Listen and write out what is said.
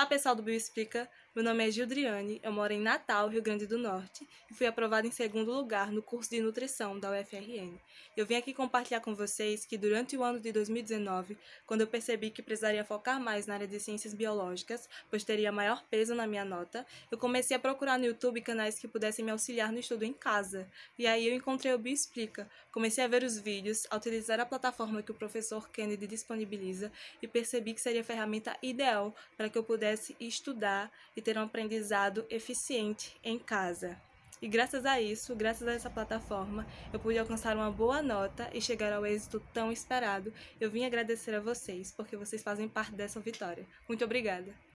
Olá, pessoal do Bioexplica. Meu nome é Gildriane, eu moro em Natal, Rio Grande do Norte, e fui aprovada em segundo lugar no curso de nutrição da UFRN. Eu vim aqui compartilhar com vocês que durante o ano de 2019, quando eu percebi que precisaria focar mais na área de ciências biológicas, pois teria maior peso na minha nota, eu comecei a procurar no YouTube canais que pudessem me auxiliar no estudo em casa. E aí eu encontrei o Bioexplica, comecei a ver os vídeos, a utilizar a plataforma que o professor Kennedy disponibiliza e percebi que seria a ferramenta ideal para que eu pudesse estudar e ter um aprendizado eficiente em casa. E graças a isso, graças a essa plataforma, eu pude alcançar uma boa nota e chegar ao êxito tão esperado. Eu vim agradecer a vocês, porque vocês fazem parte dessa vitória. Muito obrigada!